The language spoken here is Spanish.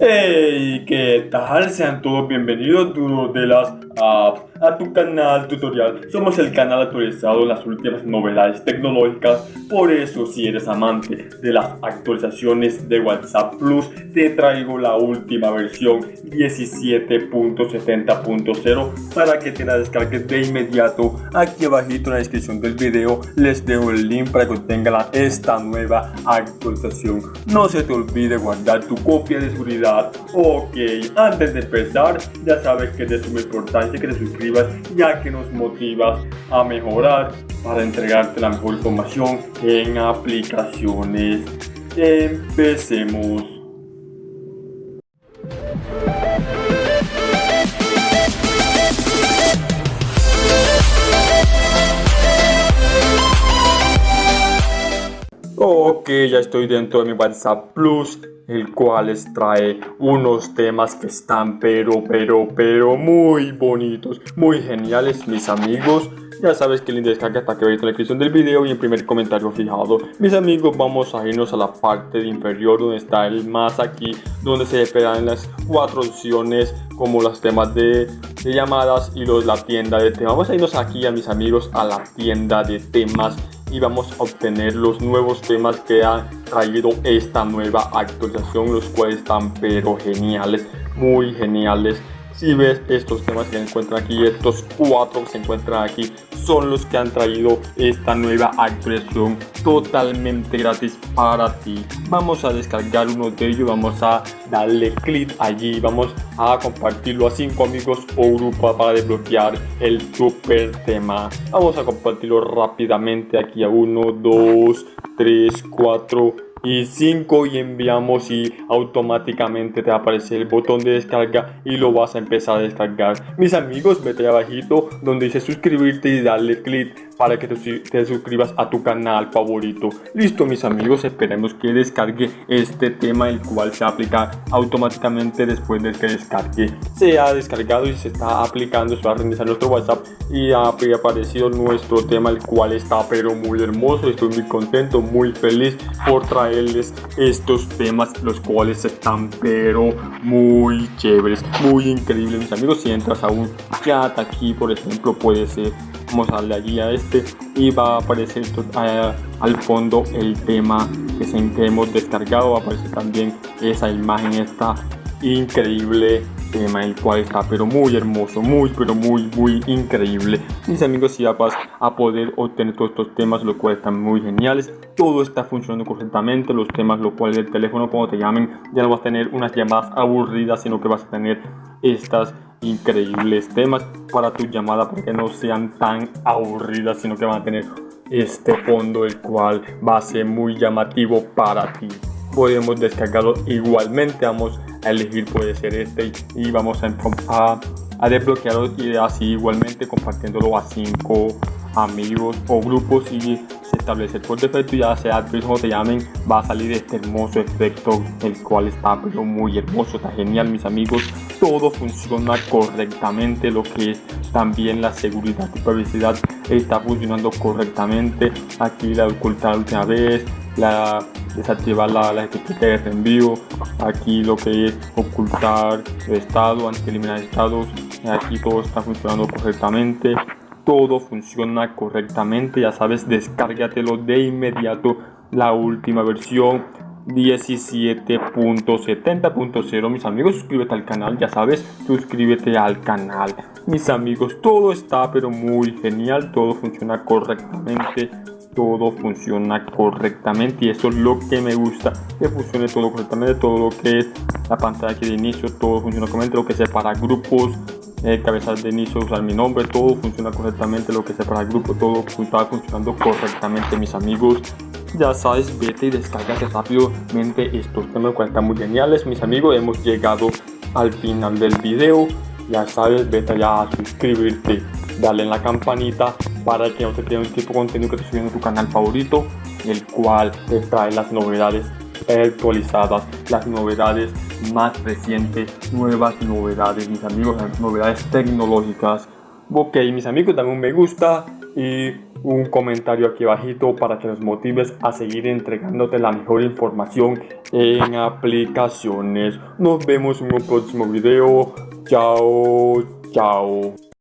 Hey, ¿qué tal? Sean todos bienvenidos, duros de las apps, a tu canal tutorial. Somos el canal actualizado en las últimas novedades tecnológicas. Por eso, si eres amante de las actualizaciones de WhatsApp Plus, te traigo la última versión 17.70.0 para que te la descargues de inmediato. Aquí abajito en la descripción del video les dejo el link para que obtengan esta nueva actualización. No se te olvide guardar tu copia de seguridad Ok, antes de empezar, ya sabes que es de suma importancia que te suscribas ya que nos motivas a mejorar para entregarte la mejor información en aplicaciones. Empecemos. Ok, ya estoy dentro de mi WhatsApp Plus el cual les trae unos temas que están pero, pero, pero muy bonitos, muy geniales, mis amigos. Ya sabes que el link de descarga está aquí en la descripción del video y en primer comentario fijado. Mis amigos, vamos a irnos a la parte de inferior donde está el más aquí, donde se esperan las cuatro opciones como los temas de, de llamadas y los, la tienda de temas. Vamos a irnos aquí a mis amigos a la tienda de temas y vamos a obtener los nuevos temas que ha traído esta nueva actualización los cuales están pero geniales muy geniales si ves estos temas que se encuentran aquí estos cuatro que se encuentran aquí son los que han traído esta nueva actualización totalmente gratis para ti. Vamos a descargar uno de ellos vamos a darle clic allí vamos a compartirlo a cinco amigos o grupo para desbloquear el super tema. Vamos a compartirlo rápidamente aquí a 1 2 3 4 y 5 y enviamos y automáticamente te aparece el botón de descarga y lo vas a empezar a descargar mis amigos vete abajito donde dice suscribirte y darle clic para que te, suscribas a tu canal favorito. Listo mis amigos, esperemos que descargue este tema el cual se aplica automáticamente después de que descargue. Se ha descargado y se está aplicando, se va a reiniciar nuestro WhatsApp y ha aparecido nuestro tema el cual está pero muy hermoso. Estoy muy contento, muy feliz por estos temas los cuales están pero muy chéveres, muy increíbles mis amigos. Si entras a un chat aquí por ejemplo puede ser vamos a darle allí a este y va a aparecer al fondo el tema que, se, hemos descargado va a aparecer también esa imagen esta increíble tema el cual está pero muy hermoso muy pero muy muy increíble. Mis amigos ya vas a poder obtener todos estos temas los cuales están muy geniales. Todo está funcionando correctamente los temas los cuales el teléfono cuando te llamen ya no vas a tener unas llamadas aburridas sino que vas a tener estas increíbles temas para tu llamada para que no sean tan aburridas sino que van a tener este fondo el cual va a ser muy llamativo para ti. Podemos descargarlo igualmente vamos a elegir puede ser este y vamos a, a, desbloquearlo y así igualmente compartiéndolo a cinco amigos o grupos y establecer por defecto ya sea como te llamen va a salir este hermoso efecto el cual está pero muy hermoso está genial mis amigos. Todo funciona correctamente lo que es también la seguridad y privacidad está funcionando correctamente. Aquí la ocultar última vez la desactivar la, la etiqueta de envío aquí lo que es ocultar el estado antes de eliminar estados. Aquí todo está funcionando correctamente. Todo funciona correctamente ya sabes descárgatelo de inmediato. La última versión 17.70.0 mis amigos suscríbete al canal ya sabes suscríbete al canal. Mis amigos todo está pero muy genial. Todo funciona correctamente todo funciona correctamente y eso es lo que me gusta que funcione todo correctamente todo lo que es la pantalla de inicio todo funciona correctamente lo que sea para grupos eh, cabezas de inicio, usar mi nombre, todo funciona correctamente, lo que sea para todo está funcionando correctamente, mis amigos. Ya sabes, vete y descárgate rápidamente estos temas que están muy geniales, mis amigos. Hemos llegado al final del video. Ya sabes, vete ya a suscribirte, dale en la campanita para que no te pierdas un tipo de contenido que te subiendo en tu canal favorito, el cual te trae las novedades actualizadas, las novedades más recientes, nuevas novedades, mis amigos, novedades tecnológicas. Ok, mis amigos, dame un me gusta y un comentario aquí abajito para que nos motives a seguir entregándote la mejor información en aplicaciones. Nos vemos en un próximo video. Chao, chao.